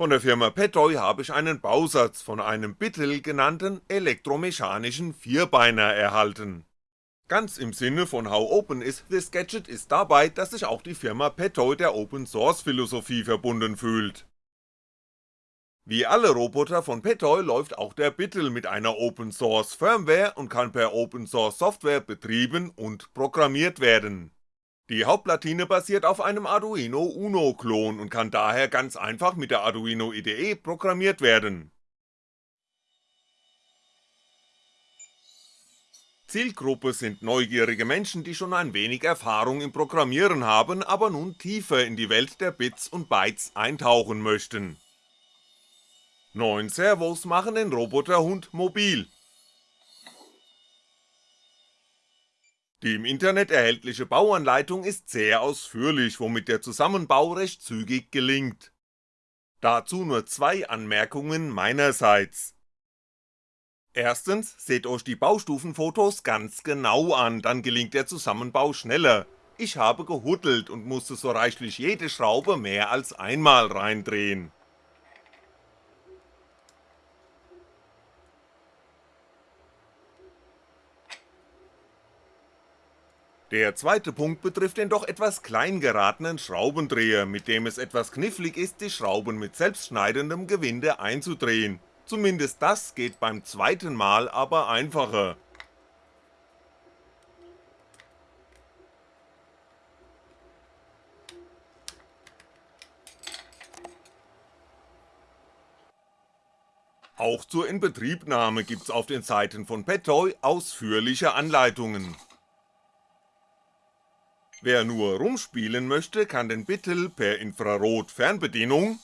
Von der Firma Petoy habe ich einen Bausatz von einem Bittel genannten elektromechanischen Vierbeiner erhalten. Ganz im Sinne von How Open is this Gadget ist dabei, dass sich auch die Firma Petoy der Open Source Philosophie verbunden fühlt. Wie alle Roboter von Petoy läuft auch der Bittel mit einer Open Source Firmware und kann per Open Source Software betrieben und programmiert werden die Hauptplatine basiert auf einem Arduino Uno Klon und kann daher ganz einfach mit der Arduino IDE programmiert werden. Zielgruppe sind neugierige Menschen, die schon ein wenig Erfahrung im Programmieren haben, aber nun tiefer in die Welt der Bits und Bytes eintauchen möchten. 9 Servos machen den Roboterhund mobil Die im Internet erhältliche Bauanleitung ist sehr ausführlich, womit der Zusammenbau recht zügig gelingt. Dazu nur zwei Anmerkungen meinerseits. Erstens, seht euch die Baustufenfotos ganz genau an, dann gelingt der Zusammenbau schneller. Ich habe gehuddelt und musste so reichlich jede Schraube mehr als einmal reindrehen. Der zweite Punkt betrifft den doch etwas klein geratenen Schraubendreher, mit dem es etwas knifflig ist, die Schrauben mit selbstschneidendem Gewinde einzudrehen, zumindest das geht beim zweiten Mal aber einfacher. Auch zur Inbetriebnahme gibt's auf den Seiten von Petoy ausführliche Anleitungen Wer nur rumspielen möchte, kann den Bittel per Infrarot-Fernbedienung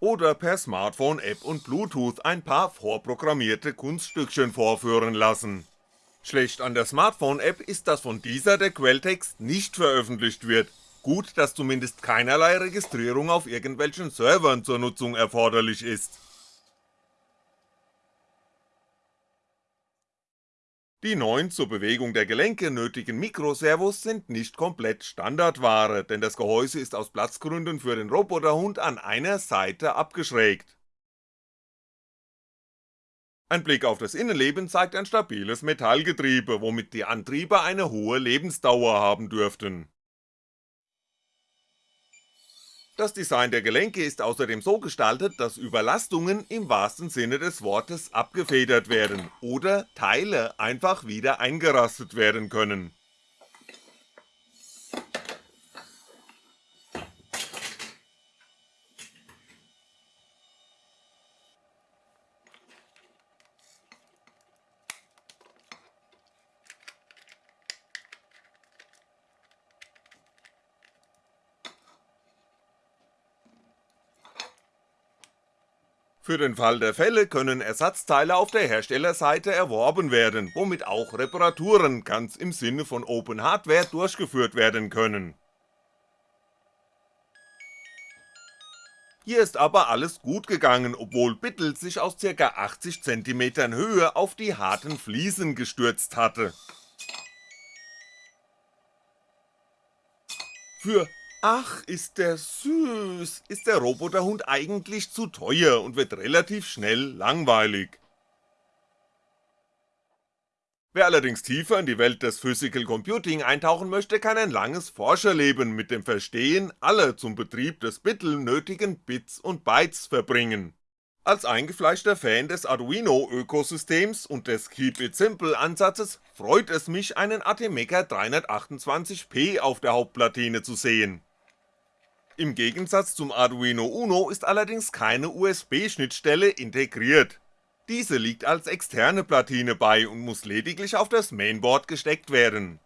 oder per Smartphone-App und Bluetooth ein paar vorprogrammierte Kunststückchen vorführen lassen. Schlecht an der Smartphone-App ist, dass von dieser der Quelltext nicht veröffentlicht wird, gut, dass zumindest keinerlei Registrierung auf irgendwelchen Servern zur Nutzung erforderlich ist. Die neuen zur Bewegung der Gelenke nötigen Mikroservos sind nicht komplett Standardware, denn das Gehäuse ist aus Platzgründen für den Roboterhund an einer Seite abgeschrägt. Ein Blick auf das Innenleben zeigt ein stabiles Metallgetriebe, womit die Antriebe eine hohe Lebensdauer haben dürften das Design der Gelenke ist außerdem so gestaltet, dass Überlastungen im wahrsten Sinne des Wortes abgefedert werden oder Teile einfach wieder eingerastet werden können Für den Fall der Fälle können Ersatzteile auf der Herstellerseite erworben werden, womit auch Reparaturen ganz im Sinne von Open Hardware durchgeführt werden können. Hier ist aber alles gut gegangen, obwohl Bittel sich aus ca. 80cm Höhe auf die harten Fliesen gestürzt hatte. Für Ach, ist der süß, ist der Roboterhund eigentlich zu teuer und wird relativ schnell langweilig. Wer allerdings tiefer in die Welt des Physical Computing eintauchen möchte, kann ein langes Forscherleben mit dem Verstehen aller zum Betrieb des Bittel nötigen Bits und Bytes verbringen. Als eingefleischter Fan des Arduino-Ökosystems und des Keep It Simple Ansatzes freut es mich, einen Atemeca 328p auf der Hauptplatine zu sehen im Gegensatz zum Arduino Uno ist allerdings keine USB-Schnittstelle integriert. Diese liegt als externe Platine bei und muss lediglich auf das Mainboard gesteckt werden.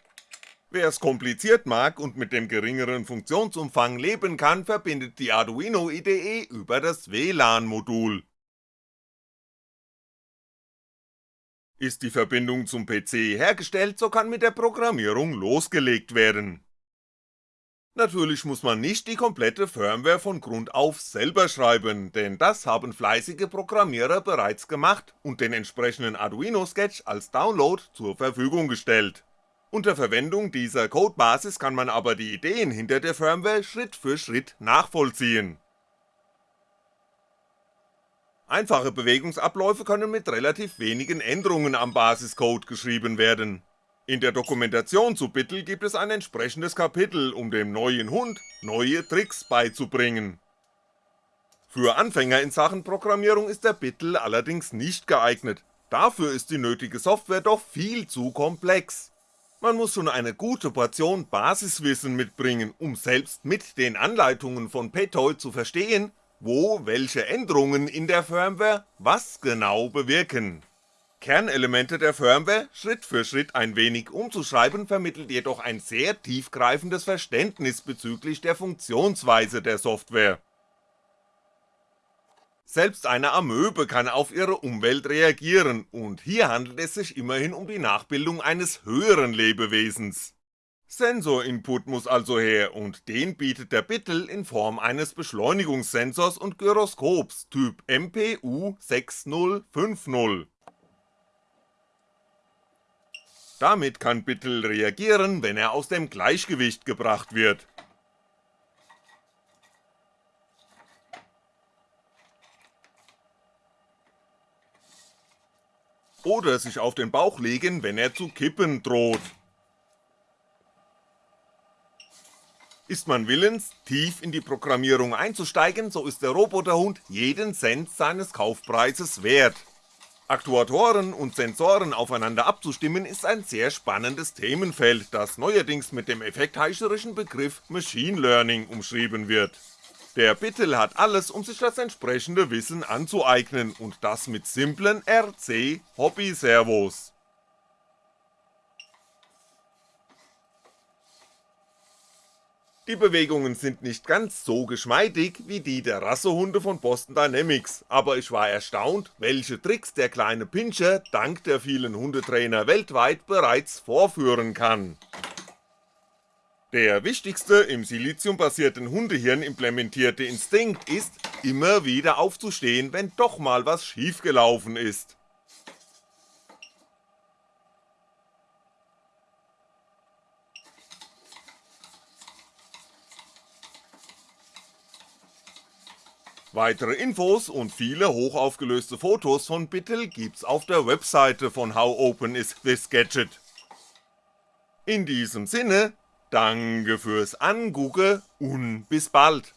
Wer es kompliziert mag und mit dem geringeren Funktionsumfang leben kann, verbindet die Arduino IDE über das WLAN-Modul. Ist die Verbindung zum PC hergestellt, so kann mit der Programmierung losgelegt werden Natürlich muss man nicht die komplette Firmware von Grund auf selber schreiben, denn das haben fleißige Programmierer bereits gemacht und den entsprechenden Arduino Sketch als Download zur Verfügung gestellt. Unter Verwendung dieser Codebasis kann man aber die Ideen hinter der Firmware Schritt für Schritt nachvollziehen. Einfache Bewegungsabläufe können mit relativ wenigen Änderungen am Basiscode geschrieben werden. In der Dokumentation zu Bittel gibt es ein entsprechendes Kapitel, um dem neuen Hund neue Tricks beizubringen. Für Anfänger in Sachen Programmierung ist der Bittel allerdings nicht geeignet, dafür ist die nötige Software doch viel zu komplex. Man muss schon eine gute Portion Basiswissen mitbringen, um selbst mit den Anleitungen von Petol zu verstehen, wo welche Änderungen in der Firmware was genau bewirken. Kernelemente der Firmware Schritt für Schritt ein wenig umzuschreiben vermittelt jedoch ein sehr tiefgreifendes Verständnis bezüglich der Funktionsweise der Software. Selbst eine Amöbe kann auf ihre Umwelt reagieren, und hier handelt es sich immerhin um die Nachbildung eines höheren Lebewesens. Sensorinput muss also her, und den bietet der Bittel in Form eines Beschleunigungssensors und Gyroskops Typ MPU 6050. Damit kann Bittel reagieren, wenn er aus dem Gleichgewicht gebracht wird oder sich auf den Bauch legen, wenn er zu kippen droht. Ist man willens, tief in die Programmierung einzusteigen, so ist der Roboterhund jeden Cent seines Kaufpreises wert. Aktuatoren und Sensoren aufeinander abzustimmen ist ein sehr spannendes Themenfeld, das neuerdings mit dem effektheischerischen Begriff Machine Learning umschrieben wird. Der Bittel hat alles, um sich das entsprechende Wissen anzueignen und das mit simplen RC Die Bewegungen sind nicht ganz so geschmeidig wie die der Rassehunde von Boston Dynamics, aber ich war erstaunt, welche Tricks der kleine Pinscher dank der vielen Hundetrainer weltweit bereits vorführen kann. Der wichtigste im siliziumbasierten Hundehirn implementierte Instinkt ist, immer wieder aufzustehen, wenn doch mal was schiefgelaufen ist. Weitere Infos und viele hochaufgelöste Fotos von Bittel gibt's auf der Webseite von How Open Is This Gadget. In diesem Sinne, Danke fürs Angucken und bis bald.